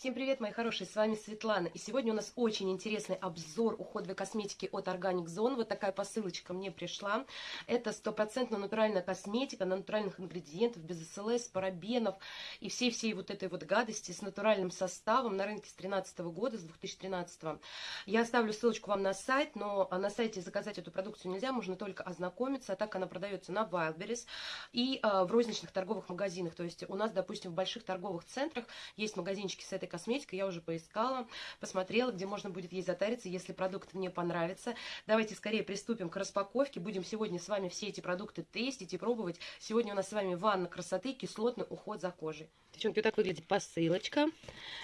Всем привет, мои хорошие, с вами Светлана. И сегодня у нас очень интересный обзор уходовой косметики от Organic Zone. Вот такая посылочка мне пришла. Это стопроцентно натуральная косметика на натуральных ингредиентах, без СЛС, парабенов и всей-всей вот этой вот гадости с натуральным составом на рынке с 2013 года, с 2013. Я оставлю ссылочку вам на сайт, но на сайте заказать эту продукцию нельзя, можно только ознакомиться. А так она продается на Wildberries и а, в розничных торговых магазинах. То есть у нас, допустим, в больших торговых центрах есть магазинчики с этой косметика, я уже поискала, посмотрела, где можно будет ей затариться, если продукт мне понравится. Давайте скорее приступим к распаковке. Будем сегодня с вами все эти продукты тестить и пробовать. Сегодня у нас с вами ванна красоты, кислотный уход за кожей. Девчонки, вот так выглядит посылочка.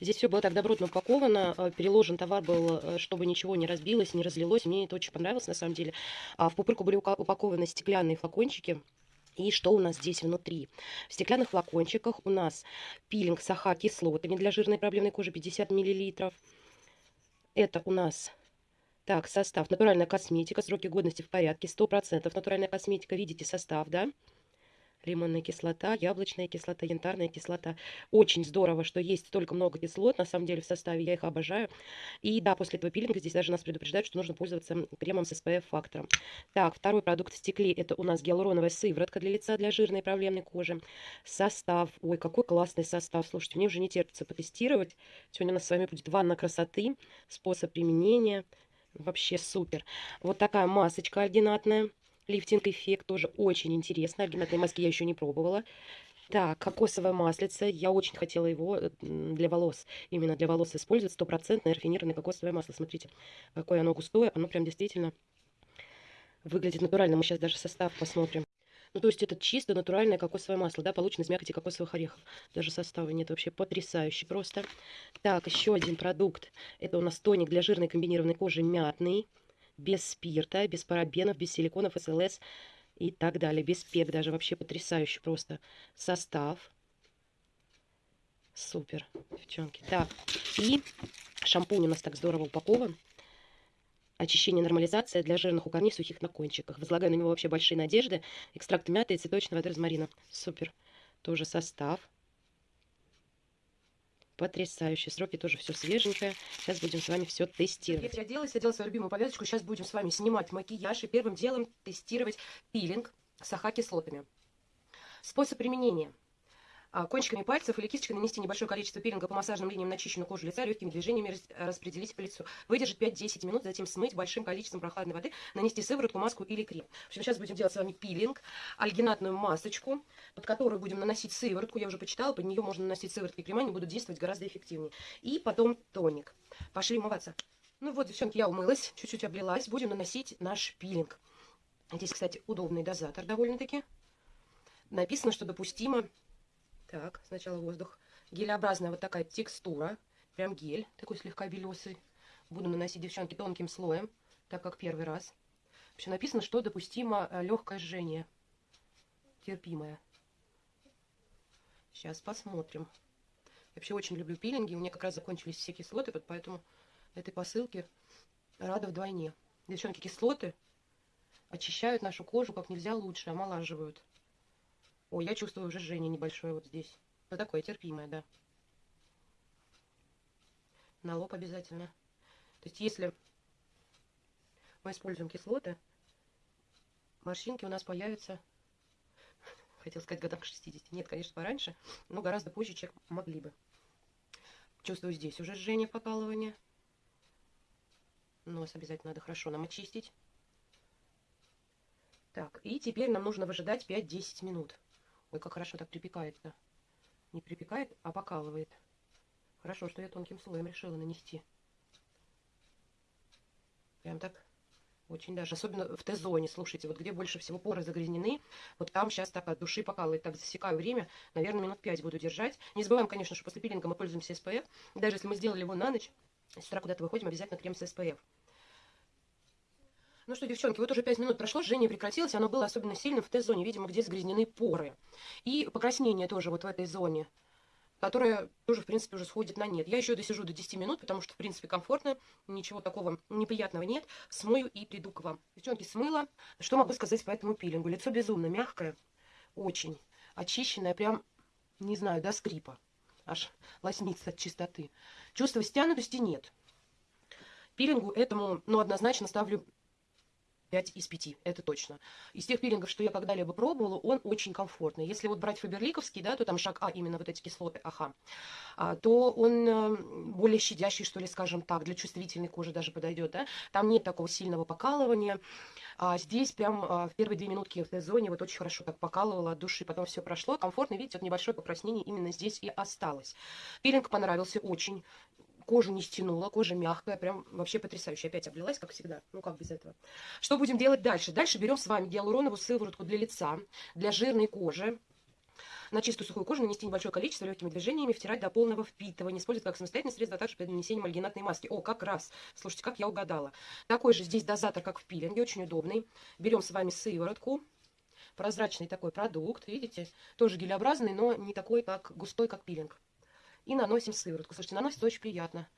Здесь все было так добротно упаковано. Э, переложен товар был, э, чтобы ничего не разбилось, не разлилось. Мне это очень понравилось на самом деле. А в пупырку были упакованы стеклянные флакончики и что у нас здесь внутри? В стеклянных флакончиках у нас пилинг с АХ-кислотами для жирной проблемной кожи 50 мл. Это у нас так, состав. Натуральная косметика, сроки годности в порядке, 100% натуральная косметика. Видите состав, да? Лимонная кислота, яблочная кислота, янтарная кислота. Очень здорово, что есть столько много кислот, на самом деле, в составе, я их обожаю. И да, после этого пилинга здесь даже нас предупреждают, что нужно пользоваться кремом с SPF-фактором. Так, второй продукт в стекле, это у нас гиалуроновая сыворотка для лица, для жирной и проблемной кожи. Состав, ой, какой классный состав, слушайте, мне уже не терпится потестировать. Сегодня у нас с вами будет ванна красоты, способ применения, вообще супер. Вот такая масочка альгинатная лифтинг-эффект тоже очень интересно. Альгинатные маски я еще не пробовала. Так, кокосовое маслице. Я очень хотела его э, для волос, именно для волос использовать. Стопроцентное рафинированное кокосовое масло. Смотрите, какое оно густое. Оно прям действительно выглядит натурально. Мы сейчас даже состав посмотрим. Ну, то есть это чисто натуральное кокосовое масло, да, получено из мякоти кокосовых орехов. Даже состава нет, вообще потрясающе просто. Так, еще один продукт. Это у нас тоник для жирной комбинированной кожи мятный без спирта, без парабенов, без силиконов, СЛС и так далее. Без пек даже. Вообще потрясающий просто состав. Супер, девчонки. Так, и шампунь у нас так здорово упакован. Очищение, нормализация для жирных у корней, сухих на кончиках. Возлагаю на него вообще большие надежды. Экстракт мяты и цветочного воды розмарина. Супер. Тоже состав. Потрясающие сроки, тоже все свеженькое. Сейчас будем с вами все тестировать. Я оделась, одела свою любимую повязочку. Сейчас будем с вами снимать макияж и первым делом тестировать пилинг с АХ-кислотами. Способ применения. А, кончиками пальцев или кисточкой нанести небольшое количество пилинга по массажным линиям на чищенную кожу лица, легкими движениями распределить по лицу. Выдержать 5-10 минут, затем смыть большим количеством прохладной воды, нанести сыворотку, маску или крем. В общем, сейчас будем делать с вами пилинг, альгинатную масочку, под которую будем наносить сыворотку. Я уже почитала, под нее можно наносить сыворотки и крема, они будут действовать гораздо эффективнее. И потом тоник. Пошли умываться. Ну вот, девчонки, я умылась, чуть-чуть облилась. Будем наносить наш пилинг. Здесь, кстати, удобный дозатор довольно-таки. Написано, что допустимо так, сначала воздух. Гелеобразная вот такая текстура. Прям гель, такой слегка белесый. Буду наносить, девчонки, тонким слоем, так как первый раз. Вообще написано, что допустимо э, легкое жжение. Терпимое. Сейчас посмотрим. Я вообще очень люблю пилинги. У меня как раз закончились все кислоты, поэтому этой посылке рада вдвойне. Девчонки, кислоты очищают нашу кожу как нельзя лучше, омолаживают. Ой, я чувствую уже жжение небольшое вот здесь. Ну, такое терпимое, да. На лоб обязательно. То есть, если мы используем кислоты, морщинки у нас появятся, хотел сказать, годам к 60. Нет, конечно, пораньше, но гораздо позже, чем могли бы. Чувствую здесь уже жжение, покалывание. Нос обязательно надо хорошо нам очистить. Так, и теперь нам нужно выжидать 5-10 минут. Ой, как хорошо так припекает-то. Не припекает, а покалывает. Хорошо, что я тонким слоем решила нанести. Прям так очень даже. Особенно в Т-зоне, слушайте, вот где больше всего поры загрязнены, вот там сейчас так от души покалывает. Так засекаю время, наверное, минут 5 буду держать. Не забываем, конечно, что после пилинга мы пользуемся SPF. Даже если мы сделали его на ночь, с утра куда-то выходим, обязательно крем с SPF. Ну что, девчонки, вот уже 5 минут прошло, жжение прекратилось, оно было особенно сильным в Т-зоне, видимо, где загрязнены поры. И покраснение тоже вот в этой зоне, которая тоже, в принципе, уже сходит на нет. Я еще досижу до 10 минут, потому что, в принципе, комфортно, ничего такого неприятного нет. Смою и приду к вам. Девчонки, смыла. Что могу сказать по этому пилингу? Лицо безумно мягкое, очень очищенное, прям, не знаю, до скрипа. аж лоснится от чистоты. Чувства стянутости нет. Пилингу этому, ну, однозначно ставлю 5 из 5, это точно. Из тех пилингов, что я когда-либо пробовала, он очень комфортный. Если вот брать фаберликовский, да, то там шаг А, именно вот эти кислоты АХ, а, то он э, более щадящий, что ли, скажем так, для чувствительной кожи даже подойдет, да. Там нет такого сильного покалывания. А здесь прям а, в первые две минутки в Т-зоне вот очень хорошо так покалывало от души, потом все прошло, комфортно, видите, вот небольшое покраснение именно здесь и осталось. Пилинг понравился очень кожу не стянула, кожа мягкая, прям вообще потрясающе. Опять облилась, как всегда. Ну, как без этого. Что будем делать дальше? Дальше берем с вами гиалуроновую сыворотку для лица, для жирной кожи. На чистую сухую кожу нанести небольшое количество легкими движениями, втирать до полного впитывания. Использовать как самостоятельное средство, а также при нанесении альгинатной маски. О, как раз. Слушайте, как я угадала. Такой же здесь дозатор, как в пилинге, очень удобный. Берем с вами сыворотку. Прозрачный такой продукт, видите? Тоже гелеобразный, но не такой, как густой, как пилинг. И наносим сыворотку. Слушайте, наносится очень приятно.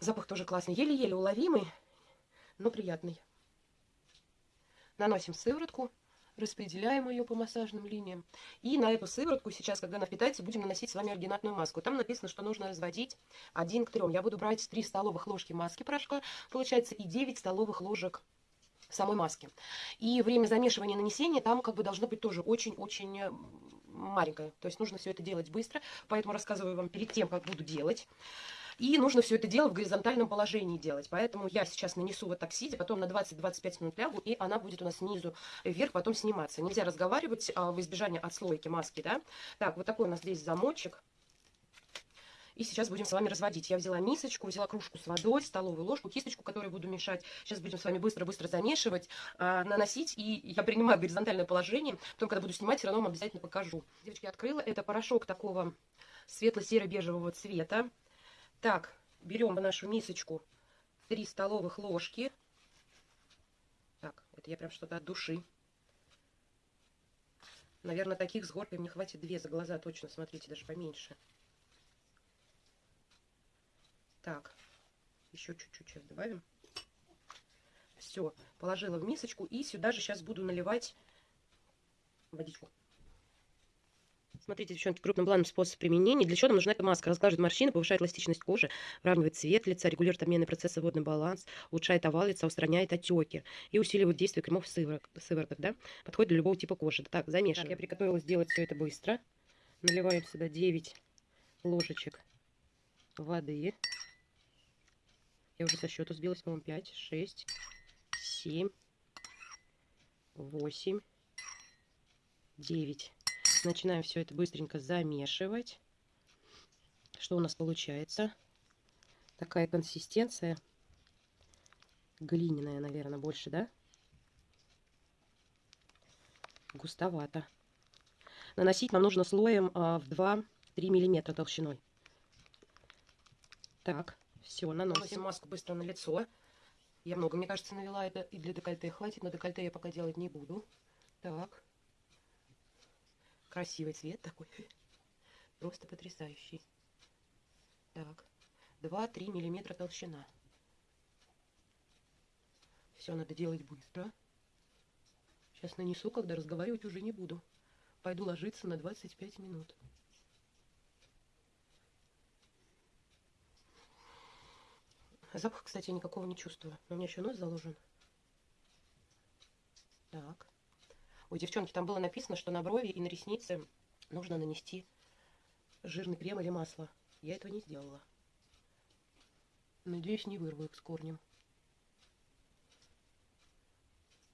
Запах тоже классный. Еле-еле уловимый, но приятный. Наносим сыворотку, распределяем ее по массажным линиям. И на эту сыворотку сейчас, когда она впитается, будем наносить с вами альгинатную маску. Там написано, что нужно разводить 1 к 3. Я буду брать 3 столовых ложки маски порошка, получается, и 9 столовых ложек самой маски. И время замешивания нанесения там как бы должно быть тоже очень-очень маленькое. То есть нужно все это делать быстро. Поэтому рассказываю вам перед тем, как буду делать. И нужно все это дело в горизонтальном положении делать. Поэтому я сейчас нанесу вот так сидя, потом на 20-25 минут лягу, и она будет у нас снизу вверх потом сниматься. Нельзя разговаривать а, в избежание отслойки маски, да. Так, вот такой у нас здесь замочек. И сейчас будем с вами разводить. Я взяла мисочку, взяла кружку с водой, столовую ложку, кисточку, которую буду мешать. Сейчас будем с вами быстро-быстро замешивать, а, наносить. И я принимаю горизонтальное положение. Потом, когда буду снимать, все равно вам обязательно покажу. Девочки, открыла. Это порошок такого светло-серо-бежевого цвета. Так, берем нашу мисочку 3 столовых ложки. Так, это я прям что-то от души. Наверное, таких с горкой мне хватит две за глаза точно. Смотрите, даже поменьше. Так, еще чуть-чуть сейчас добавим. Все, положила в мисочку. И сюда же сейчас буду наливать водичку. Смотрите, девчонки, крупным планом способ применения. Для чего нам нужна эта маска? Разглаживает морщины, повышает эластичность кожи, выравнивает цвет лица, регулирует обменные процессы, водный баланс, улучшает овал лица, устраняет отеки и усиливает действие кремов сывороток, сывороток да? Подходит для любого типа кожи. Так, замешиваем. Так, я приготовила сделать все это быстро. Наливаем сюда 9 ложечек воды. Я уже со счета сбилась, по-моему, 5, 6, 7, 8, 9. Начинаем все это быстренько замешивать. Что у нас получается? Такая консистенция. Глиняная, наверное, больше, да? Густовато. Наносить нам нужно слоем а, в 2-3 миллиметра толщиной. Так. Все, наносим маску быстро на лицо. Я много, мне кажется, навела это и для декольте хватит, но декольте я пока делать не буду. Так. Красивый цвет такой. Просто потрясающий. Так. 2-3 миллиметра толщина. Все надо делать быстро. Сейчас нанесу, когда разговаривать уже не буду. Пойду ложиться на 25 минут. Запах, кстати, никакого не чувствую. Но у меня еще нос заложен. Так. У девчонки там было написано, что на брови и на ресницы нужно нанести жирный крем или масло. Я этого не сделала. Надеюсь, не вырву их с корнем.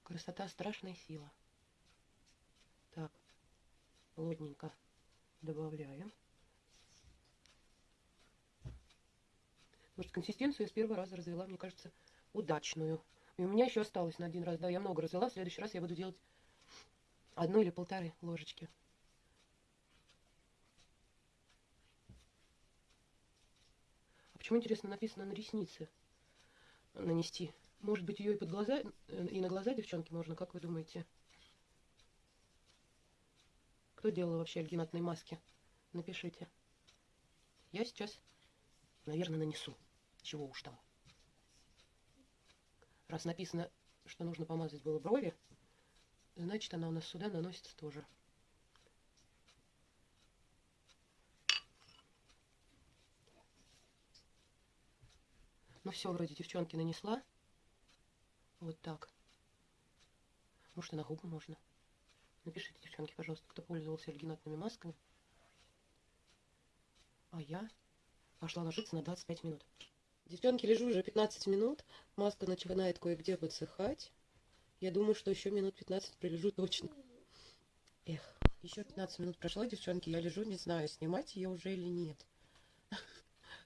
Красота – страшная сила. Так, плотненько добавляем. Может, консистенцию я с первого раза развела, мне кажется, удачную. И у меня еще осталось на один раз. Да, я много развела. В следующий раз я буду делать одну или полторы ложечки. А почему, интересно, написано на ресницы нанести? Может быть, ее и под глаза, э, и на глаза, девчонки, можно, как вы думаете? Кто делал вообще альгинатные маски? Напишите. Я сейчас Наверное, нанесу. Чего уж там. Раз написано, что нужно помазать было брови, значит, она у нас сюда наносится тоже. Ну все, вроде девчонки нанесла. Вот так. Может, и на губы можно. Напишите, девчонки, пожалуйста, кто пользовался альгинатными масками. А я пошла ложиться на 25 минут. Девчонки, лежу уже 15 минут. Маска начинает кое-где подсыхать. Я думаю, что еще минут 15 пролежу точно. Эх, еще 15 минут прошло, девчонки. Я лежу, не знаю, снимать ее уже или нет.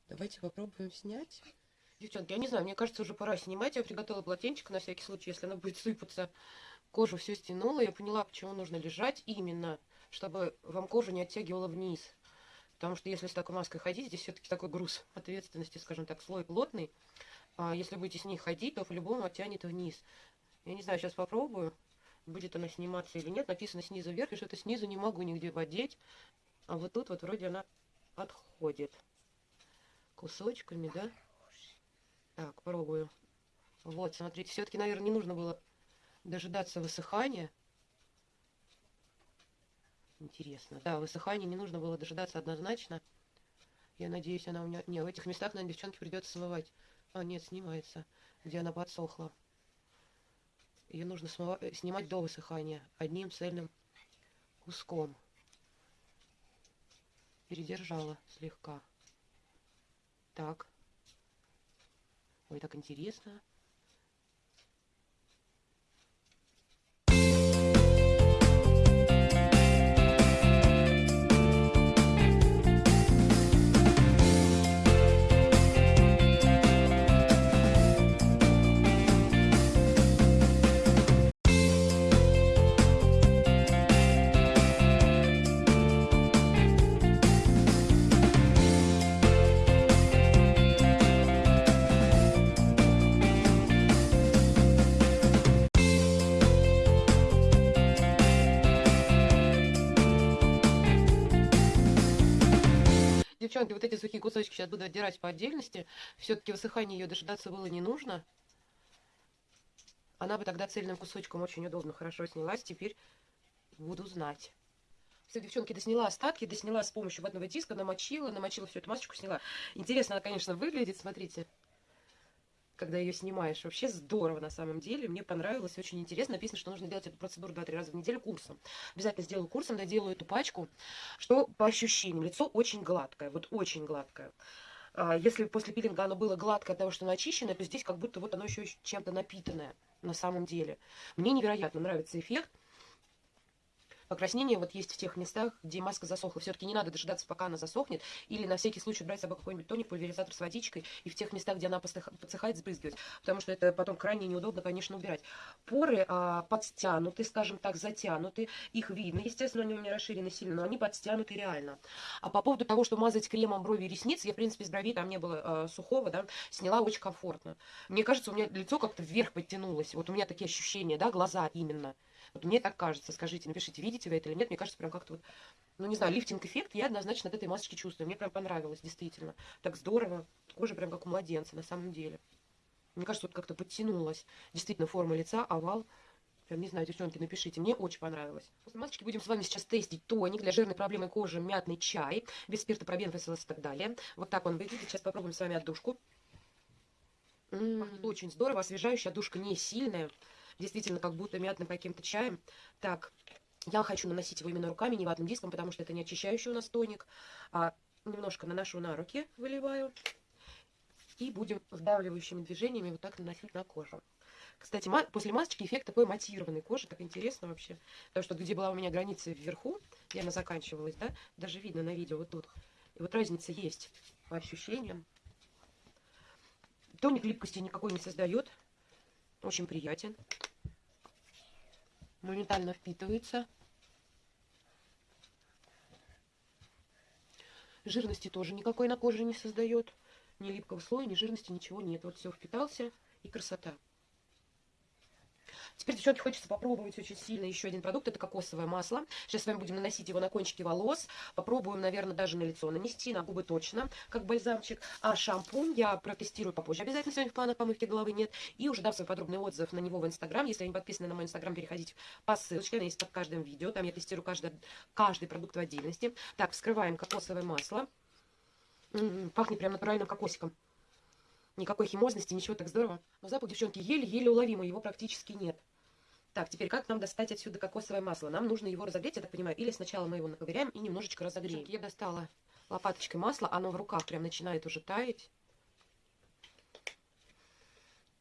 Давайте попробуем снять. Девчонки, я не знаю, мне кажется, уже пора снимать. Я приготовила полотенчик на всякий случай, если она будет сыпаться. Кожу все стянула. Я поняла, почему нужно лежать именно, чтобы вам кожу не оттягивала вниз. Потому что если с такой маской ходить, здесь все-таки такой груз ответственности, скажем так, слой плотный. А если будете с ней ходить, то по-любому оттянет вниз. Я не знаю, сейчас попробую, будет она сниматься или нет. Написано снизу вверх, и что-то снизу не могу нигде водить. А вот тут вот вроде она отходит. Кусочками, да? Так, пробую. Вот, смотрите, все-таки, наверное, не нужно было дожидаться высыхания. Интересно. Да, высыхания не нужно было дожидаться однозначно. Я надеюсь, она у меня... Не, в этих местах, наверное, девчонке придется смывать. А, нет, снимается. Где она подсохла. Ее нужно смыва... Э, снимать до высыхания. Одним цельным куском. Передержала слегка. Так. Ой, так интересно. Девчонки, вот эти сухие кусочки сейчас буду отдирать по отдельности. Все-таки высыхание ее дожидаться было не нужно. Она бы тогда цельным кусочком очень удобно, хорошо снялась. Теперь буду знать. Все, девчонки, досняла остатки, досняла с помощью ватного диска, намочила, намочила всю эту масочку, сняла. Интересно она, конечно, выглядит, смотрите когда ее снимаешь. Вообще здорово на самом деле. Мне понравилось, очень интересно. Написано, что нужно делать эту процедуру 2-3 раза в неделю курсом. Обязательно сделаю курсом, доделаю эту пачку. Что по ощущениям? Лицо очень гладкое, вот очень гладкое. А, если после пилинга оно было гладкое от того, что начищено, то здесь как будто вот оно еще чем-то напитанное на самом деле. Мне невероятно нравится эффект. Покраснение вот есть в тех местах, где маска засохла. Все-таки не надо дожидаться, пока она засохнет. Или на всякий случай брать с собой какой-нибудь тоник, пульверизатор с водичкой. И в тех местах, где она подсыхает, сбрызгивать. Потому что это потом крайне неудобно, конечно, убирать. Поры а, подстянуты, скажем так, затянуты. Их видно. Естественно, они у меня расширены сильно, но они подстянуты реально. А по поводу того, что мазать кремом брови и ресницы, я, в принципе, из бровей там не было а, сухого, да, сняла очень комфортно. Мне кажется, у меня лицо как-то вверх подтянулось. Вот у меня такие ощущения, да, глаза именно. Мне так кажется. Скажите, напишите, видите вы это или нет. Мне кажется, прям как-то вот, ну не знаю, лифтинг-эффект я однозначно от этой масочки чувствую. Мне прям понравилось, действительно. Так здорово. Кожа прям как у младенца, на самом деле. Мне кажется, вот как-то подтянулась. Действительно, форма лица, овал. Прям, не знаю, девчонки, напишите. Мне очень понравилось. После масочки будем с вами сейчас тестить тоник для жирной проблемы кожи, мятный чай, без спирта, пробен, и так далее. Вот так он выглядит. Сейчас попробуем с вами отдушку. М -м -м, очень здорово, освежающая, отдушка не сильная действительно как будто мятным каким-то чаем. Так, я хочу наносить его именно руками, не ватным диском, потому что это не очищающий у нас тоник. А немножко наношу на руки, выливаю. И будем вдавливающими движениями вот так наносить на кожу. Кстати, после масочки эффект такой матированной кожи, так интересно вообще. Потому что где была у меня граница вверху, где она заканчивалась, да, даже видно на видео вот тут. И вот разница есть по ощущениям. Тоник липкости никакой не создает. Очень приятен моментально впитывается. Жирности тоже никакой на коже не создает. Ни липкого слоя, ни жирности, ничего нет. Вот все впитался и красота. Теперь, девчонки, хочется попробовать очень сильно еще один продукт. Это кокосовое масло. Сейчас с вами будем наносить его на кончики волос. Попробуем, наверное, даже на лицо нанести, на губы точно, как бальзамчик. А шампунь я протестирую попозже. Обязательно сегодня в планах помывки головы нет. И уже дам свой подробный отзыв на него в Инстаграм. Если вы не подписаны на мой Инстаграм, переходите по ссылочке. Она есть под каждым видео. Там я тестирую каждый, каждый продукт в отдельности. Так, вскрываем кокосовое масло. М -м -м, пахнет прям натуральным кокосиком. Никакой химозности, ничего так здорово. Но запах, девчонки, еле-еле уловимый, его практически нет. Так, теперь как нам достать отсюда кокосовое масло? Нам нужно его разогреть, я так понимаю, или сначала мы его наковыряем и немножечко разогреем. Я достала лопаточкой масло, оно в руках прям начинает уже таять.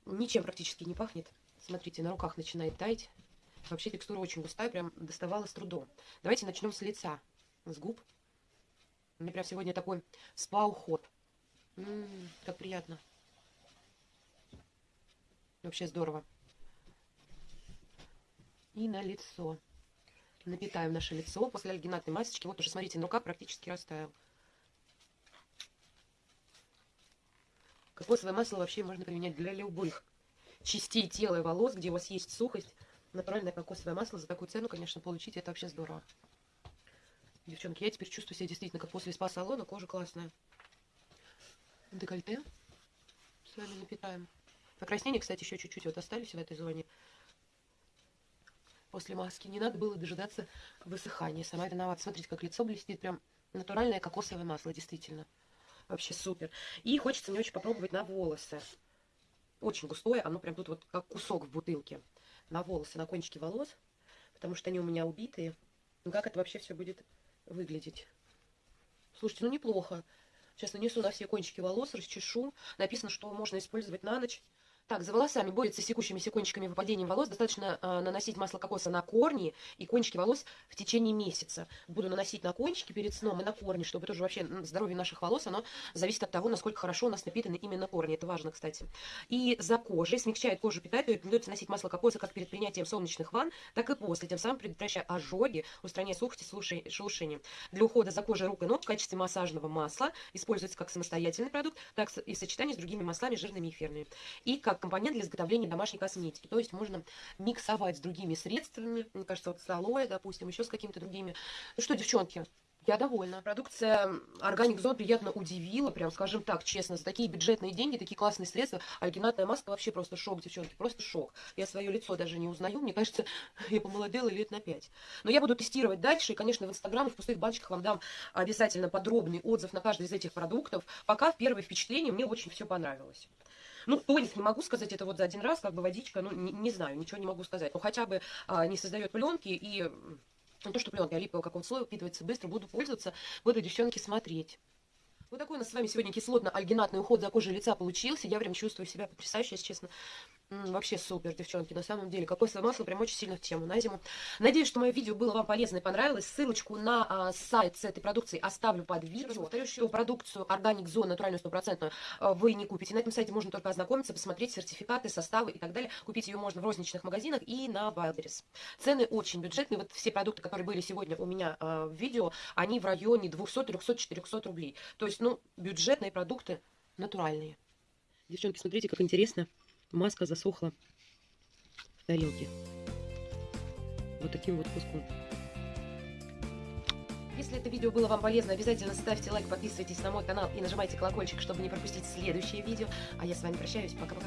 Ничем практически не пахнет. Смотрите, на руках начинает таять. Вообще текстура очень густая, прям доставала с трудом. Давайте начнем с лица, с губ. У меня прям сегодня такой спа-уход. Как приятно. Вообще здорово и на лицо. Напитаем наше лицо после альгинатной масочки. Вот уже, смотрите, на руках практически растаял. Кокосовое масло вообще можно применять для любых частей тела и волос, где у вас есть сухость. Натуральное кокосовое масло за такую цену, конечно, получить это вообще здорово. Девчонки, я теперь чувствую себя действительно как после спа-салона. Кожа классная. Декольте. С вами напитаем. Покраснение, кстати, еще чуть-чуть вот остались в этой зоне после маски. Не надо было дожидаться высыхания. Сама виновата. Смотрите, как лицо блестит. Прям натуральное кокосовое масло, действительно. Вообще супер. И хочется мне очень попробовать на волосы. Очень густое. Оно прям тут вот как кусок в бутылке. На волосы, на кончики волос. Потому что они у меня убитые. Ну как это вообще все будет выглядеть? Слушайте, ну неплохо. Сейчас нанесу на все кончики волос, расчешу. Написано, что можно использовать на ночь. Так, за волосами борется с секущимися кончиками выпадением волос. Достаточно э, наносить масло кокоса на корни и кончики волос в течение месяца. Буду наносить на кончики перед сном и на корни, чтобы тоже вообще здоровье наших волос, оно зависит от того, насколько хорошо у нас напитаны именно корни. Это важно, кстати. И за кожей смягчает кожу, питает. Рекомендуется носить масло кокоса как перед принятием солнечных ванн, так и после, тем самым предотвращая ожоги, устраняя сухость и шелушение. Для ухода за кожей рук и ног в качестве массажного масла используется как самостоятельный продукт, так и в сочетании с другими маслами, жирными и эфирными. И как компонент для изготовления домашней косметики. То есть можно миксовать с другими средствами, мне кажется, вот с алоэ, допустим, еще с какими-то другими. Ну что, девчонки, я довольна. Продукция Organic Zone приятно удивила, прям скажем так, честно, за такие бюджетные деньги, такие классные средства. Альгинатная маска вообще просто шок, девчонки, просто шок. Я свое лицо даже не узнаю, мне кажется, я помолодела лет на 5. Но я буду тестировать дальше, и, конечно, в Инстаграм и в пустых баночках вам дам обязательно подробный отзыв на каждый из этих продуктов. Пока в первое впечатление мне очень все понравилось. Ну, тоник не могу сказать, это вот за один раз, как бы водичка, ну, не, не знаю, ничего не могу сказать. Ну, хотя бы а, не создает пленки и... Ну, то, что пленка липового какого-то слоя впитывается быстро, буду пользоваться, буду, девчонки, смотреть. Вот такой у нас с вами сегодня кислотно-альгинатный уход за кожей лица получился. Я прям чувствую себя потрясающе, если честно. Вообще супер, девчонки, на самом деле. Кокосовое масло прям очень сильно в тему на зиму. Надеюсь, что мое видео было вам полезно и понравилось. Ссылочку на а, сайт с этой продукцией оставлю под видео. Повторюсь, что продукцию Organic Zone, натуральную стопроцентную, а, вы не купите. На этом сайте можно только ознакомиться, посмотреть сертификаты, составы и так далее. Купить ее можно в розничных магазинах и на Wildberries. Цены очень бюджетные. Вот все продукты, которые были сегодня у меня а, в видео, они в районе 200, 300, 400 рублей. То есть, ну, бюджетные продукты натуральные. Девчонки, смотрите, как интересно маска засохла в тарелке. Вот таким вот куском. Если это видео было вам полезно, обязательно ставьте лайк, подписывайтесь на мой канал и нажимайте колокольчик, чтобы не пропустить следующее видео. А я с вами прощаюсь. Пока-пока.